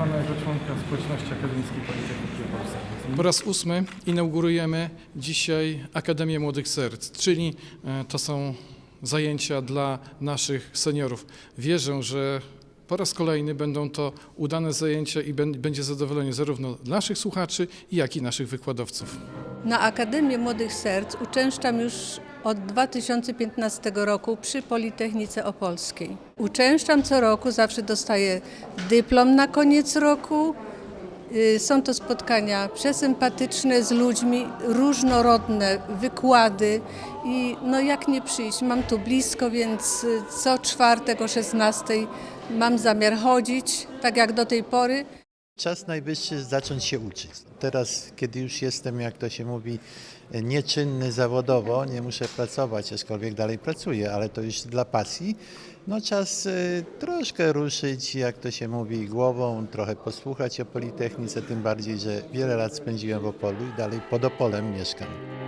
Pana jako członka społeczności akademickiej Politechniki Opolskiej. Po raz ósmy inaugurujemy dzisiaj Akademię Młodych Serc, czyli e, to są zajęcia dla naszych seniorów. Wierzę, że po raz kolejny będą to udane zajęcia i bę- będzie zadowolenie zarówno naszych słuchaczy, jak i naszych wykładowców. Na Akademię Młodych Serc uczęszczam już od 2015 roku przy Politechnice Opolskiej. Uczęszczam co roku, zawsze dostaję dyplom na koniec roku. Y, Są to spotkania przesympatyczne z ludźmi, różnorodne wykłady i no jak nie przyjść, mam tu blisko, więc y, co czwartek o 16 mam zamiar chodzić, tak jak do tej pory. Czas najwyższy zacząć się uczyć. Teraz, kiedy już jestem, jak to się mówi, nieczynny zawodowo, nie muszę pracować, aczkolwiek dalej pracuję, ale to już dla pasji, no czas y, troszkę ruszyć, jak to się mówi, głową, trochę posłuchać o Politechnice, tym bardziej, że wiele lat spędziłem w Opolu i dalej pod Opolem mieszkam.